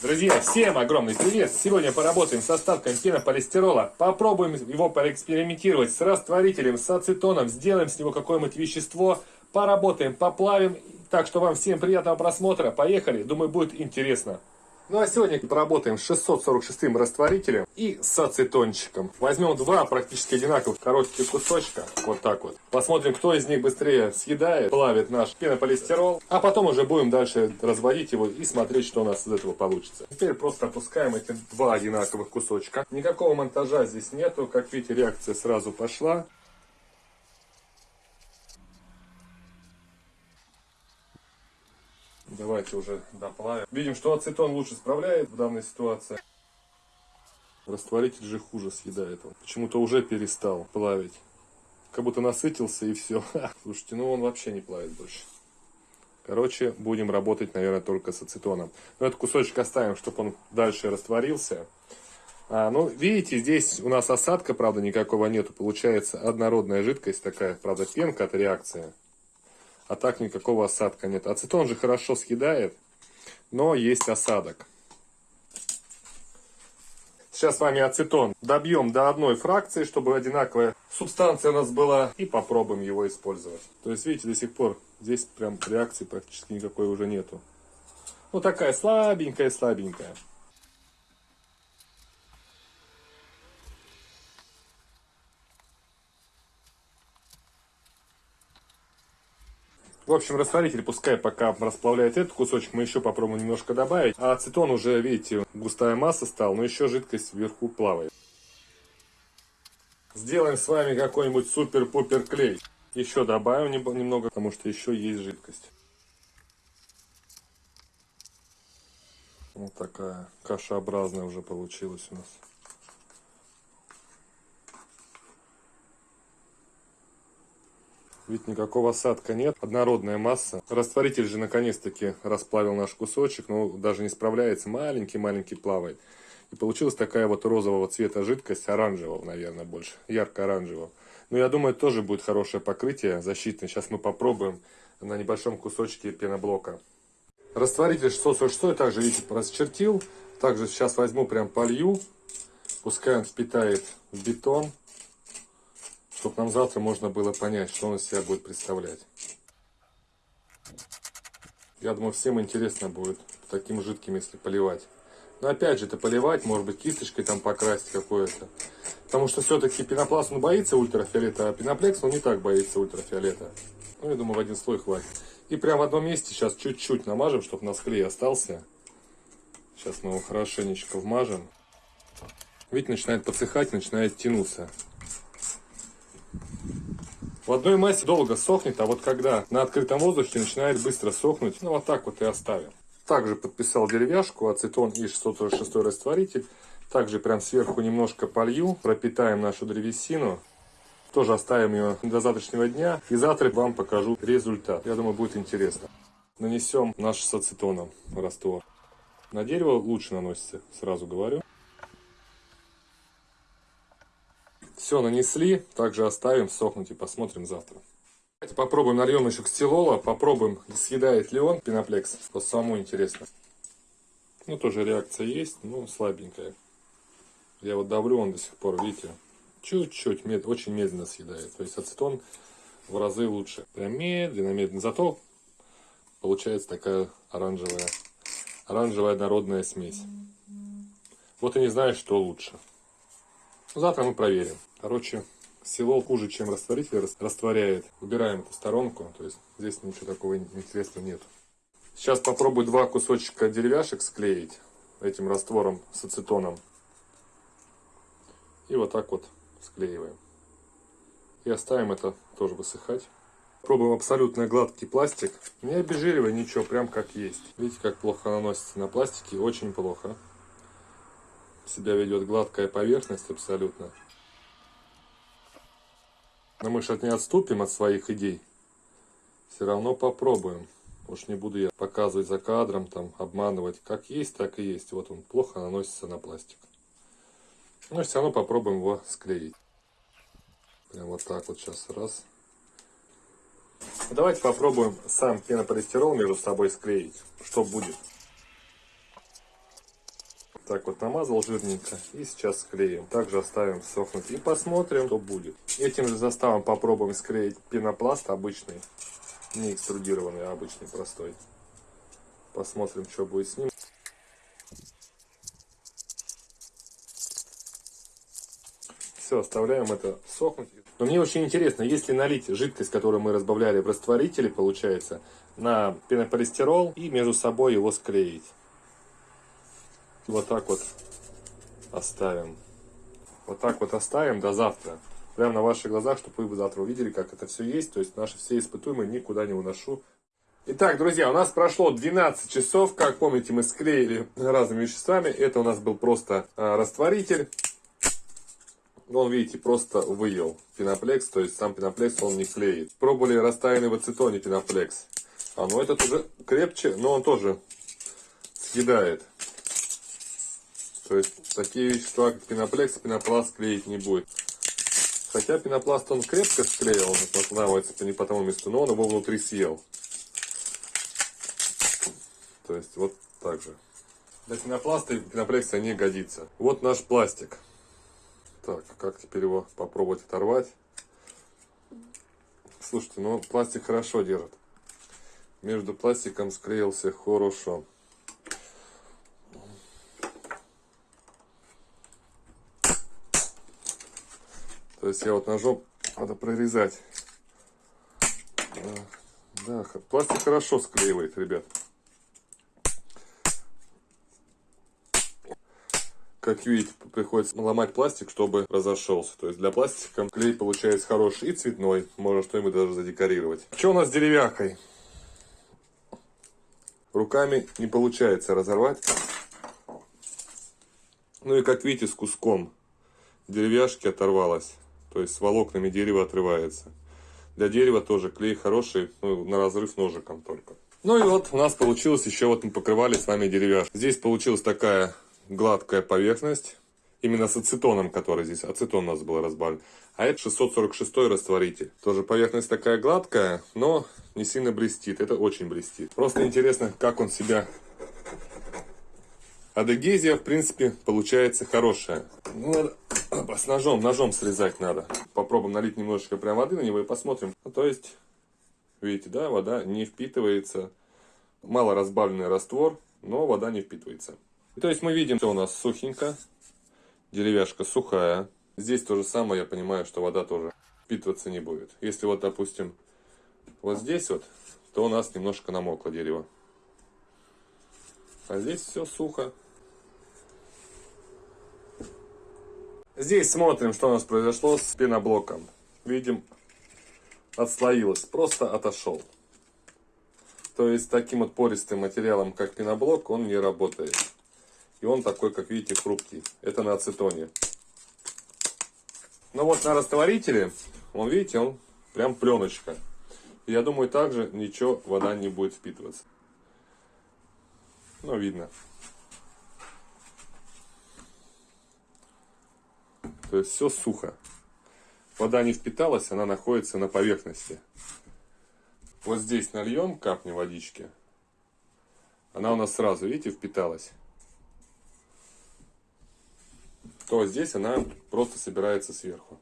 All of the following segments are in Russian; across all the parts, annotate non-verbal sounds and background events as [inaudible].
Друзья, всем огромный привет! Сегодня поработаем с остатком пенополистирола. Попробуем его поэкспериментировать с растворителем, с ацетоном. Сделаем с него какое-нибудь вещество. Поработаем, поплавим. Так что вам всем приятного просмотра. Поехали, думаю будет интересно. Ну а сегодня поработаем с 646 растворителем и с ацетончиком. Возьмем два практически одинаковых коротких кусочка, вот так вот. Посмотрим, кто из них быстрее съедает, плавит наш пенополистирол. А потом уже будем дальше разводить его и смотреть, что у нас из этого получится. Теперь просто опускаем эти два одинаковых кусочка. Никакого монтажа здесь нету, как видите, реакция сразу пошла. Давайте уже доплавим. Видим, что ацетон лучше справляет в данной ситуации. Растворитель же хуже съедает он. Почему-то уже перестал плавить. Как будто насытился и все. [laughs] Слушайте, ну он вообще не плавит больше. Короче, будем работать, наверное, только с ацетоном. Но этот кусочек оставим, чтобы он дальше растворился. А, ну, видите, здесь у нас осадка, правда, никакого нету. Получается однородная жидкость такая, правда, пенка от реакции а так никакого осадка нет. Ацетон же хорошо съедает, но есть осадок. Сейчас с вами ацетон добьем до одной фракции, чтобы одинаковая субстанция у нас была, и попробуем его использовать. То есть, видите, до сих пор здесь прям реакции практически никакой уже нету. Ну, такая слабенькая-слабенькая. В общем, растворитель пускай пока расплавляет этот кусочек, мы еще попробуем немножко добавить. А ацетон уже, видите, густая масса стала, но еще жидкость вверху плавает. Сделаем с вами какой-нибудь супер-пупер клей. Еще добавим немного, потому что еще есть жидкость. Вот такая кашеобразная уже получилась у нас. Ведь никакого осадка нет, однородная масса. Растворитель же наконец-таки расплавил наш кусочек, но даже не справляется, маленький-маленький плавает. И получилась такая вот розового цвета жидкость, оранжевого, наверное, больше, ярко-оранжевого. Но я думаю, тоже будет хорошее покрытие защитное. Сейчас мы попробуем на небольшом кусочке пеноблока. Растворитель 646 также, видите, расчертил. Также сейчас возьму, прям полью. Пускай он впитает в бетон чтобы нам завтра можно было понять, что он из себя будет представлять. Я думаю, всем интересно будет таким жидким, если поливать. Но опять же, это поливать, может быть, кисточкой там покрасить какое-то. Потому что все-таки пенопласт, он боится ультрафиолета, а пеноплекс, он не так боится ультрафиолета. Ну, я думаю, в один слой хватит. И прямо в одном месте сейчас чуть-чуть намажем, чтобы у нас клей остался. Сейчас мы его хорошенечко вмажем. Видите, начинает подсыхать, начинает тянуться. В одной массе долго сохнет, а вот когда на открытом воздухе начинает быстро сохнуть, ну вот так вот и оставим. Также подписал деревяшку, ацетон и 646 растворитель. Также прям сверху немножко полью, пропитаем нашу древесину. Тоже оставим ее до завтрашнего дня. И завтра вам покажу результат. Я думаю, будет интересно. Нанесем наш с ацетоном раствор. На дерево лучше наносится, сразу говорю. Все нанесли, также оставим сохнуть и посмотрим завтра. Давайте попробуем нальем еще кстилола, попробуем, съедает ли он пеноплекс. Вот самому интересно. Ну, тоже реакция есть, но слабенькая. Я вот давлю, он до сих пор, видите, чуть-чуть, мед, очень медленно съедает. То есть ацетон в разы лучше. Прям медленно, медленно. Зато получается такая оранжевая, оранжевая народная смесь. Вот и не знаю, что лучше. Завтра мы проверим. Короче, село хуже, чем растворитель растворяет. Убираем эту сторонку, то есть здесь ничего такого интересного нет. Сейчас попробую два кусочка деревяшек склеить этим раствором с ацетоном. И вот так вот склеиваем. И оставим это тоже высыхать. Пробуем абсолютно гладкий пластик. Не обезжиривая ничего, прям как есть. Видите, как плохо наносится на пластике? Очень плохо себя ведет гладкая поверхность абсолютно. Но мы же не отступим от своих идей. Все равно попробуем. Уж не буду я показывать за кадром, там, обманывать. Как есть, так и есть. Вот он плохо наносится на пластик. Но все равно попробуем его склеить. Прям вот так вот сейчас. Раз. Давайте попробуем сам пенополистирол между собой склеить. Что будет. Так вот намазал жирненько и сейчас склеим. Также оставим сохнуть и посмотрим, что будет. Этим же заставом попробуем склеить пенопласт обычный. Не экструдированный, а обычный, простой. Посмотрим, что будет с ним. Все, оставляем это сохнуть. Но мне очень интересно, если налить жидкость, которую мы разбавляли в растворителе, получается, на пенополистирол и между собой его склеить. Вот так вот оставим. Вот так вот оставим до завтра. Прямо на ваших глазах, чтобы вы завтра увидели, как это все есть. То есть наши все испытуемые никуда не уношу. Итак, друзья, у нас прошло 12 часов. Как помните, мы склеили разными веществами. Это у нас был просто а, растворитель. Он, видите, просто выел пеноплекс. То есть сам пеноплекс он не клеит. Пробовали растаянный в ацетоне пеноплекс. А, ну этот уже крепче, но он тоже съедает. То есть такие вещества, как пеноплекс, пенопласт клеить не будет. Хотя пенопласт он крепко склеил, он останавливается не по тому месту, но он его внутри съел. То есть вот так же. Для пенопласта и пеноплекса не годится. Вот наш пластик. Так, как теперь его попробовать оторвать? Слушайте, ну пластик хорошо держит. Между пластиком склеился хорошо. То есть я вот ножом надо прорезать. Да, пластик хорошо склеивает, ребят. Как видите, приходится ломать пластик, чтобы разошелся. То есть для пластика клей получается хороший и цветной. Можно что-нибудь даже задекорировать. Что у нас с деревяхой? Руками не получается разорвать. Ну и как видите, с куском деревяшки оторвалась. То есть с волокнами дерева отрывается. Для дерева тоже клей хороший, ну, на разрыв ножиком только. Ну и вот у нас получилось еще, вот мы покрывали с вами деревяшку. Здесь получилась такая гладкая поверхность. Именно с ацетоном, который здесь, ацетон у нас был разбавлен. А это 646 растворитель. Тоже поверхность такая гладкая, но не сильно блестит. Это очень блестит. Просто интересно, как он себя Адегезия, в принципе, получается хорошая. Ну, [coughs] с ножом, ножом срезать надо. Попробуем налить немножечко прям воды на него и посмотрим. Ну, то есть, видите, да, вода не впитывается. Мало разбавленный раствор, но вода не впитывается. И, то есть мы видим, что у нас сухенько. Деревяшка сухая. Здесь то же самое, я понимаю, что вода тоже впитываться не будет. Если вот, допустим, вот здесь вот, то у нас немножко намокло дерево. А здесь все сухо. Здесь смотрим, что у нас произошло с пеноблоком. Видим, отслоилось, просто отошел. То есть таким вот пористым материалом, как пеноблок, он не работает. И он такой, как видите, хрупкий. Это на ацетоне. Но вот на растворителе, он, видите, он прям пленочка. Я думаю, также ничего, вода не будет впитываться. Ну, видно. То есть все сухо. Вода не впиталась, она находится на поверхности. Вот здесь нальем капни водички. Она у нас сразу, видите, впиталась. То здесь она просто собирается сверху.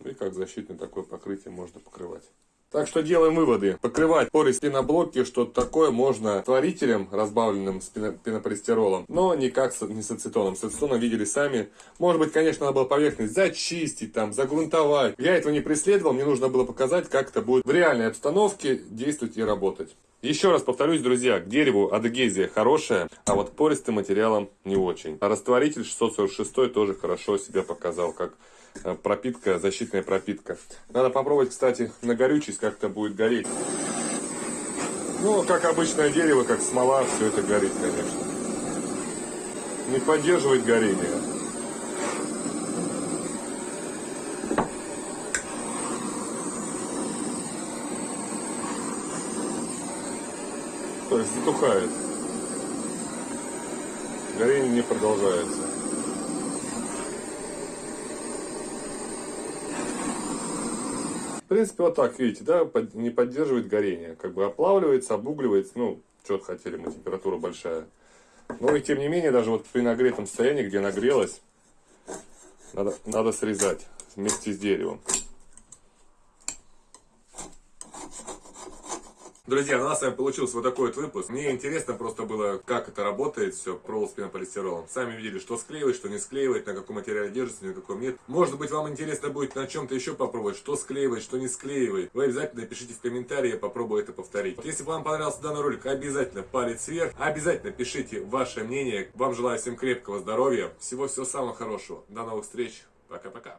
И как защитное такое покрытие можно покрывать. Так что делаем выводы. Покрывать поры пеноблоки, что такое можно творителем, разбавленным с пенополистиролом, но никак не с ацетоном. С ацетоном видели сами. Может быть, конечно, надо было поверхность зачистить, там, загрунтовать. Я этого не преследовал, мне нужно было показать, как это будет в реальной обстановке действовать и работать. Еще раз повторюсь, друзья, к дереву адегезия хорошая, а вот пористым материалом не очень. А растворитель 646 тоже хорошо себя показал, как Э, пропитка, защитная пропитка. Надо попробовать, кстати, на горючесть как-то будет гореть. Ну, как обычное дерево, как смола, все это горит, конечно. Не поддерживает горение. То есть затухает. Горение не продолжается. принципе, вот так, видите, да, не поддерживает горение. Как бы оплавливается, обугливается, ну, что хотели мы, температура большая. Но и тем не менее, даже вот при нагретом состоянии, где нагрелось, надо, надо срезать вместе с деревом. Друзья, у нас с вами получился вот такой вот выпуск. Мне интересно просто было, как это работает все, провол с пенополистиролом. Сами видели, что склеивает, что не склеивает, на каком материале держится, на каком нет. Может быть, вам интересно будет на чем-то еще попробовать, что склеивает, что не склеивает. Вы обязательно пишите в комментарии, я попробую это повторить. Если вам понравился данный ролик, обязательно палец вверх. Обязательно пишите ваше мнение. Вам желаю всем крепкого здоровья, всего-всего самого хорошего. До новых встреч. Пока-пока.